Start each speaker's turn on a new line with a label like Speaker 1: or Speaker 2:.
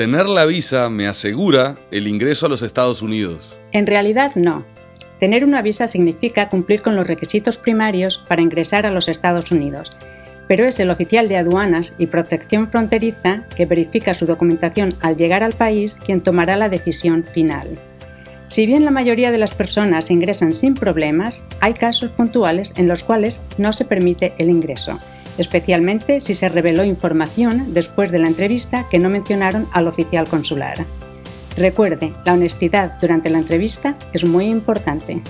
Speaker 1: tener la visa me asegura el ingreso a los Estados Unidos.
Speaker 2: En realidad no. Tener una visa significa cumplir con los requisitos primarios para ingresar a los Estados Unidos, pero es el oficial de aduanas y protección fronteriza que verifica su documentación al llegar al país quien tomará la decisión final. Si bien la mayoría de las personas ingresan sin problemas, hay casos puntuales en los cuales no se permite el ingreso, especialmente si se reveló información después de la entrevista que no mencionaron al oficial consular. Recuerde, la honestidad durante la entrevista es muy importante.